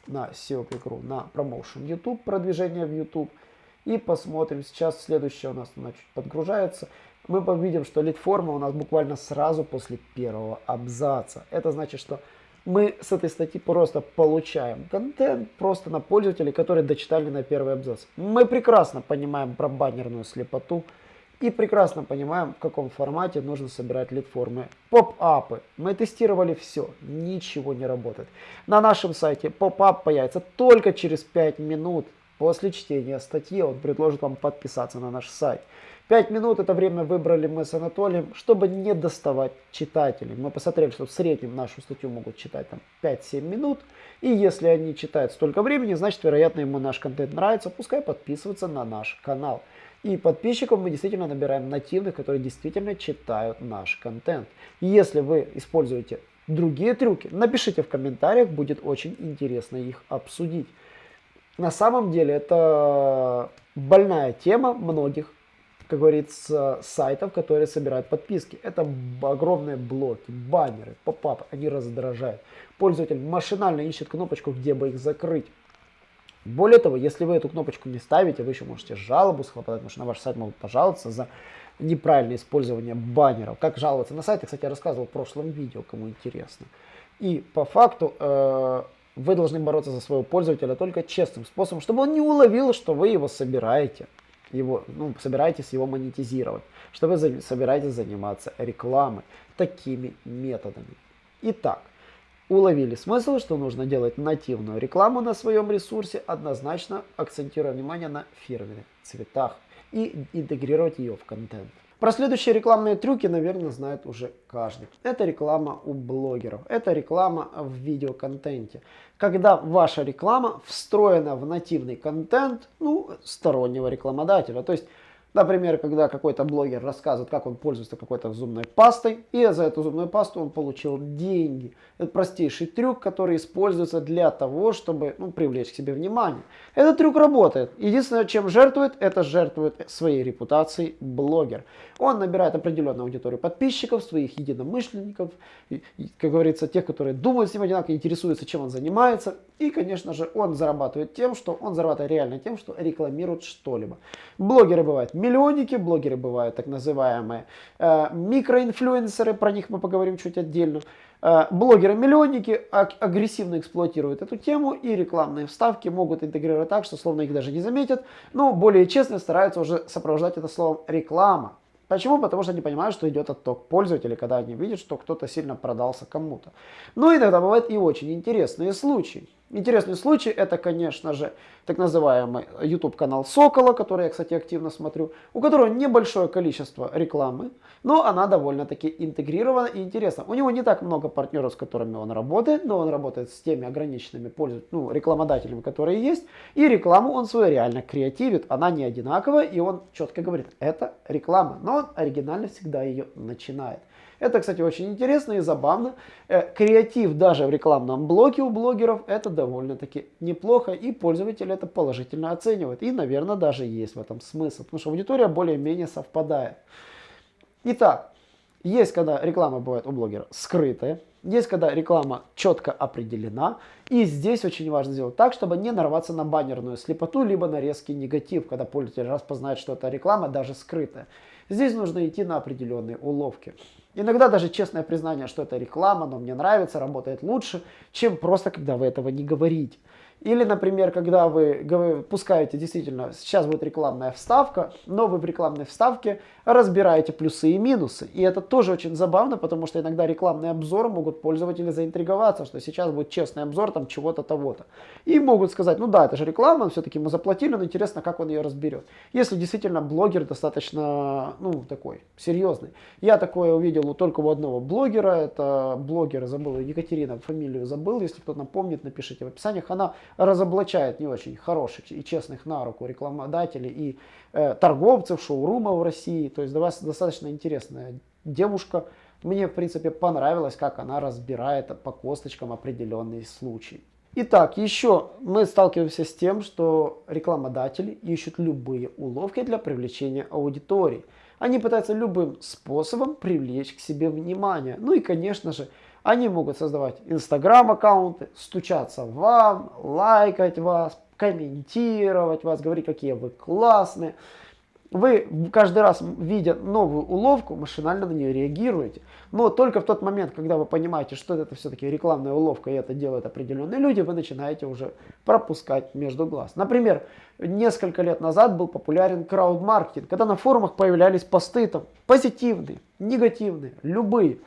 на SEO Click.ru, на Promotion YouTube, продвижение в YouTube, и посмотрим, сейчас следующее у нас она чуть подгружается, мы увидим, что лид-форма у нас буквально сразу после первого абзаца. Это значит, что мы с этой статьи просто получаем контент просто на пользователей, которые дочитали на первый абзац. Мы прекрасно понимаем про баннерную слепоту и прекрасно понимаем, в каком формате нужно собирать лид-формы. Поп-апы. Мы тестировали все, ничего не работает. На нашем сайте поп-ап появится только через 5 минут после чтения статьи. Он предложит вам подписаться на наш сайт. 5 минут это время выбрали мы с Анатолием, чтобы не доставать читателей. Мы посмотрели, что в среднем нашу статью могут читать там 5-7 минут. И если они читают столько времени, значит, вероятно, ему наш контент нравится. Пускай подписываются на наш канал. И подписчиков мы действительно набираем нативных, которые действительно читают наш контент. Если вы используете другие трюки, напишите в комментариях, будет очень интересно их обсудить. На самом деле это больная тема многих как говорится, сайтов, которые собирают подписки. Это огромные блоки, баннеры, поп-апы, они раздражают. Пользователь машинально ищет кнопочку, где бы их закрыть. Более того, если вы эту кнопочку не ставите, вы еще можете жалобу схлопотать, потому что на ваш сайт могут пожаловаться за неправильное использование баннеров. Как жаловаться на сайт, я рассказывал в прошлом видео, кому интересно. И по факту э, вы должны бороться за своего пользователя только честным способом, чтобы он не уловил, что вы его собираете его, ну, собираетесь его монетизировать, что вы собираетесь заниматься рекламой такими методами. Итак, уловили смысл, что нужно делать нативную рекламу на своем ресурсе, однозначно акцентируя внимание на фирменных цветах и интегрировать ее в контент. Про следующие рекламные трюки, наверное, знает уже каждый. Это реклама у блогеров. Это реклама в видеоконтенте. Когда ваша реклама встроена в нативный контент ну, стороннего рекламодателя. То есть Например, когда какой-то блогер рассказывает, как он пользуется какой-то зубной пастой, и за эту зубную пасту он получил деньги. Это простейший трюк, который используется для того, чтобы ну, привлечь к себе внимание. Этот трюк работает. Единственное, чем жертвует, это жертвует своей репутацией блогер. Он набирает определенную аудиторию подписчиков, своих единомышленников, и, как говорится, тех, которые думают с ним одинаково, интересуются, чем он занимается. И, конечно же, он зарабатывает тем, что он зарабатывает реально тем, что рекламирует что-либо. Блогеры бывают миллионники, блогеры бывают так называемые э, микроинфлюенсеры, про них мы поговорим чуть отдельно. Э, блогеры-миллионники агрессивно эксплуатируют эту тему и рекламные вставки могут интегрировать так, что словно их даже не заметят, но более честно стараются уже сопровождать это словом реклама. Почему? Потому что они понимают, что идет отток пользователей, когда они видят, что кто-то сильно продался кому-то. Но иногда бывают и очень интересные случаи. Интересный случай это, конечно же, так называемый YouTube канал Сокола, который я, кстати, активно смотрю, у которого небольшое количество рекламы, но она довольно-таки интегрирована и интересна. У него не так много партнеров, с которыми он работает, но он работает с теми ограниченными пользователями, ну, рекламодателями, которые есть, и рекламу он свою реально креативит, она не одинаковая, и он четко говорит, это реклама, но он оригинально всегда ее начинает. Это, кстати, очень интересно и забавно. Э, креатив даже в рекламном блоке у блогеров это довольно-таки неплохо, и пользователи это положительно оценивают. И, наверное, даже есть в этом смысл, потому что аудитория более-менее совпадает. Итак, есть когда реклама бывает у блогера скрытая, есть когда реклама четко определена, и здесь очень важно сделать так, чтобы не нарваться на баннерную слепоту, либо на резкий негатив, когда пользователь распознает, что это реклама, даже скрытая. Здесь нужно идти на определенные уловки. Иногда даже честное признание, что это реклама, но мне нравится, работает лучше, чем просто, когда вы этого не говорите. Или, например, когда вы пускаете, действительно, сейчас будет рекламная вставка, но вы в рекламной вставке разбираете плюсы и минусы. И это тоже очень забавно, потому что иногда рекламные обзоры могут пользователи заинтриговаться, что сейчас будет честный обзор там чего-то того-то. И могут сказать, ну да, это же реклама, все-таки мы заплатили, но интересно, как он ее разберет. Если действительно блогер достаточно, ну, такой, серьезный. Я такое увидел только у одного блогера, это блогер, забыл, Екатерина, фамилию забыл, если кто напомнит, напишите в описаниях. Она разоблачает не очень хороших и честных на руку рекламодателей и э, торговцев, шоурумов в России. То есть для вас достаточно интересная девушка. Мне, в принципе, понравилось, как она разбирает по косточкам определенные случаи. Итак, еще мы сталкиваемся с тем, что рекламодатели ищут любые уловки для привлечения аудитории. Они пытаются любым способом привлечь к себе внимание. Ну и, конечно же, они могут создавать инстаграм-аккаунты, стучаться вам, лайкать вас, комментировать вас, говорить, какие вы классные. Вы каждый раз, видя новую уловку, машинально на нее реагируете. Но только в тот момент, когда вы понимаете, что это все-таки рекламная уловка, и это делают определенные люди, вы начинаете уже пропускать между глаз. Например, несколько лет назад был популярен краудмаркетинг, когда на форумах появлялись посты там позитивные, негативные, любые.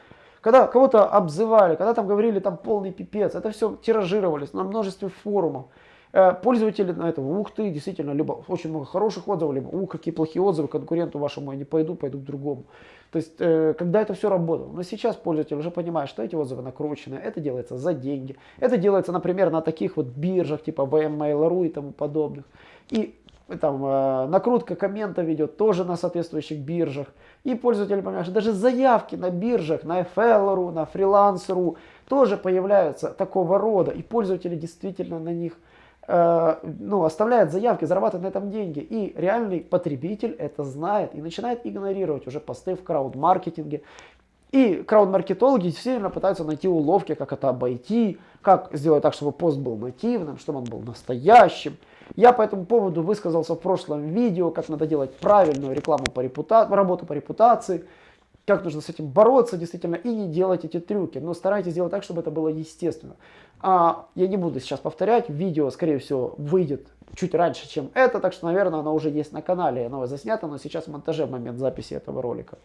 Когда кого-то обзывали, когда там говорили там полный пипец, это все тиражировалось на множестве форумов. Э, пользователи на это, ух ты, действительно, либо очень много хороших отзывов, либо ух, какие плохие отзывы, конкуренту вашему я не пойду, пойду к другому. То есть, э, когда это все работало. Но сейчас пользователь уже понимает, что эти отзывы накручены, это делается за деньги. Это делается, например, на таких вот биржах, типа VMMail.ru и тому подобных. И там э, накрутка комментов ведет тоже на соответствующих биржах. И пользователи понимают, что даже заявки на биржах, на FL.ru, на Freelance.ru тоже появляются такого рода. И пользователи действительно на них э, ну, оставляют заявки, зарабатывают на этом деньги. И реальный потребитель это знает и начинает игнорировать уже посты в крауд-маркетинге. И крауд-маркетологи действительно пытаются найти уловки, как это обойти, как сделать так, чтобы пост был нативным, чтобы он был настоящим. Я по этому поводу высказался в прошлом видео, как надо делать правильную рекламу по репутации, работу по репутации, как нужно с этим бороться действительно и не делать эти трюки. Но старайтесь делать так, чтобы это было естественно. А, я не буду сейчас повторять, видео, скорее всего, выйдет чуть раньше, чем это, так что, наверное, оно уже есть на канале, оно заснято, но сейчас в монтаже в момент записи этого ролика.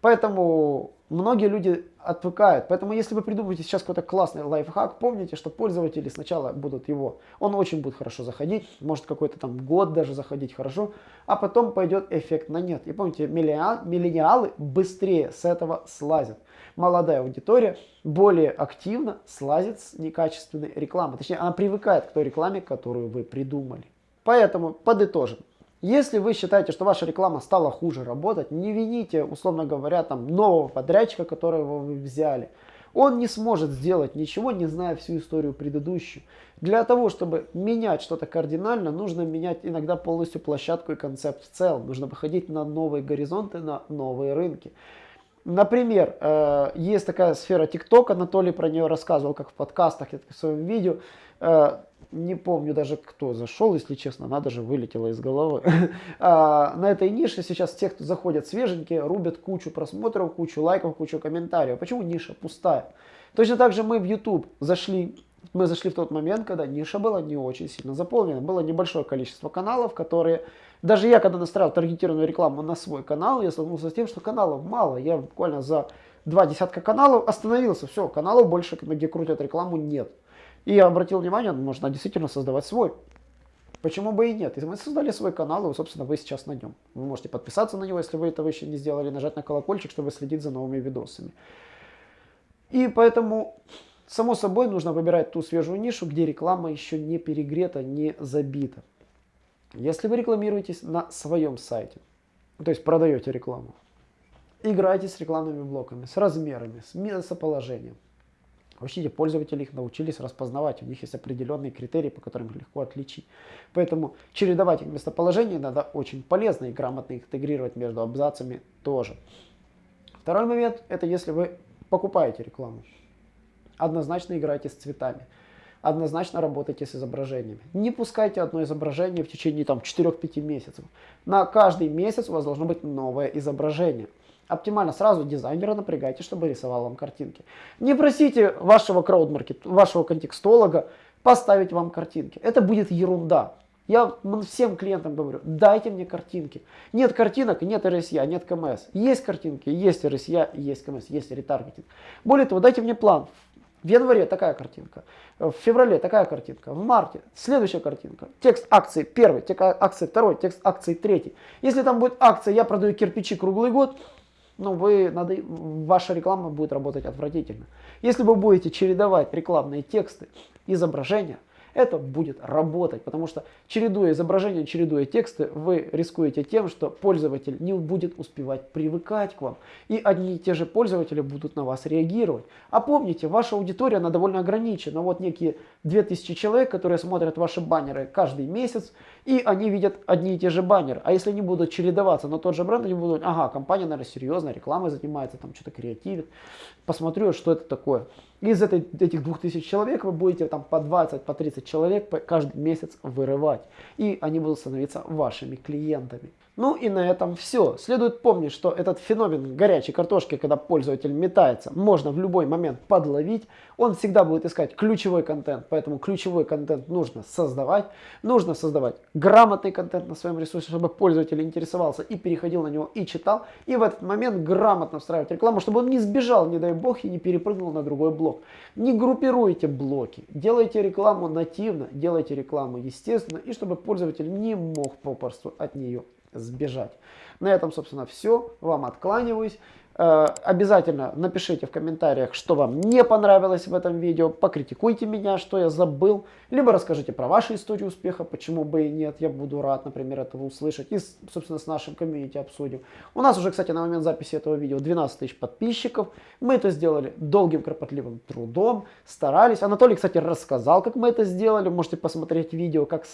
Поэтому многие люди отвыкают. Поэтому если вы придумаете сейчас какой-то классный лайфхак, помните, что пользователи сначала будут его, он очень будет хорошо заходить, может какой-то там год даже заходить хорошо, а потом пойдет эффект на нет. И помните, миллениалы быстрее с этого слазят. Молодая аудитория более активно слазит с некачественной рекламы. Точнее, она привыкает к той рекламе, которую вы придумали. Поэтому подытожим. Если вы считаете, что ваша реклама стала хуже работать, не вините, условно говоря, там нового подрядчика, которого вы взяли. Он не сможет сделать ничего, не зная всю историю предыдущую. Для того, чтобы менять что-то кардинально, нужно менять иногда полностью площадку и концепт в целом. Нужно выходить на новые горизонты, на новые рынки. Например, э, есть такая сфера TikTok, Анатолий про нее рассказывал, как в подкастах, в своем видео. Не помню даже кто зашел, если честно, она даже вылетела из головы. а, на этой нише сейчас те, кто заходят свеженькие, рубят кучу просмотров, кучу лайков, кучу комментариев. Почему ниша пустая? Точно так же мы в YouTube зашли, мы зашли в тот момент, когда ниша была не очень сильно заполнена. Было небольшое количество каналов, которые... Даже я, когда настраивал таргетированную рекламу на свой канал, я столкнулся с тем, что каналов мало. Я буквально за два десятка каналов остановился. Все, каналов больше, где крутят рекламу, нет. И я обратил внимание, можно действительно создавать свой. Почему бы и нет? И мы создали свой канал, и, собственно, вы сейчас на нем. Вы можете подписаться на него, если вы этого еще не сделали, нажать на колокольчик, чтобы следить за новыми видосами. И поэтому, само собой, нужно выбирать ту свежую нишу, где реклама еще не перегрета, не забита. Если вы рекламируетесь на своем сайте, то есть продаете рекламу, играйте с рекламными блоками, с размерами, с местоположением. Вообще пользователи их научились распознавать, у них есть определенные критерии, по которым их легко отличить. Поэтому чередовать их местоположение надо очень полезно и грамотно интегрировать между абзацами тоже. Второй момент, это если вы покупаете рекламу. Однозначно играйте с цветами. Однозначно работайте с изображениями. Не пускайте одно изображение в течение 4-5 месяцев. На каждый месяц у вас должно быть новое изображение. Оптимально сразу дизайнера напрягайте, чтобы рисовал вам картинки. Не просите вашего краудмаркет, вашего контекстолога поставить вам картинки. Это будет ерунда. Я всем клиентам говорю, дайте мне картинки. Нет картинок, нет RSA, нет КМС. Есть картинки, есть RSA, есть КМС, есть ретаргетинг. Более того, дайте мне план. В январе такая картинка, в феврале такая картинка, в марте следующая картинка. Текст акции первый, текст акции второй, текст акции третий. Если там будет акция, я продаю кирпичи круглый год, ну, вы, надо, ваша реклама будет работать отвратительно. Если вы будете чередовать рекламные тексты, изображения, это будет работать, потому что чередуя изображения, чередуя тексты, вы рискуете тем, что пользователь не будет успевать привыкать к вам, и одни и те же пользователи будут на вас реагировать. А помните, ваша аудитория, она довольно ограничена. Вот некие 2000 человек, которые смотрят ваши баннеры каждый месяц, и они видят одни и те же баннеры. А если они будут чередоваться на тот же бренд, они будут, ага, компания, наверное, серьезно, рекламой занимается, там что-то креативит. Посмотрю, что это такое. Из этой, этих 2000 человек вы будете там по 20, по 30 человек каждый месяц вырывать. И они будут становиться вашими клиентами. Ну и на этом все. Следует помнить, что этот феномен горячей картошки, когда пользователь метается, можно в любой момент подловить. Он всегда будет искать ключевой контент, поэтому ключевой контент нужно создавать. Нужно создавать грамотный контент на своем ресурсе, чтобы пользователь интересовался и переходил на него и читал. И в этот момент грамотно встраивать рекламу, чтобы он не сбежал, не дай бог, и не перепрыгнул на другой блок. Не группируйте блоки, делайте рекламу нативно, делайте рекламу естественно, и чтобы пользователь не мог попросту от нее сбежать. На этом, собственно, все. Вам откланиваюсь. Э, обязательно напишите в комментариях, что вам не понравилось в этом видео, покритикуйте меня, что я забыл, либо расскажите про ваши истории успеха, почему бы и нет, я буду рад, например, этого услышать, и, собственно, с нашим комьюнити обсудим. У нас уже, кстати, на момент записи этого видео 12 тысяч подписчиков, мы это сделали долгим, кропотливым трудом, старались. Анатолий, кстати, рассказал, как мы это сделали, можете посмотреть видео, как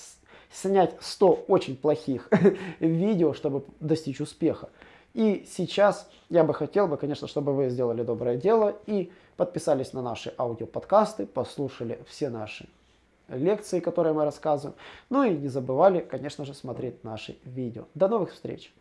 снять 100 очень плохих видео, чтобы достичь успеха. И сейчас я бы хотел, бы, конечно, чтобы вы сделали доброе дело и подписались на наши аудиоподкасты, послушали все наши лекции, которые мы рассказываем. Ну и не забывали, конечно же, смотреть наши видео. До новых встреч!